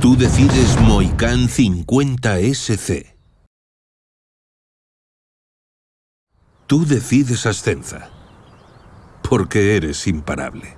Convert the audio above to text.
Tú decides Moicán 50SC. Tú decides Ascenza. Porque eres imparable.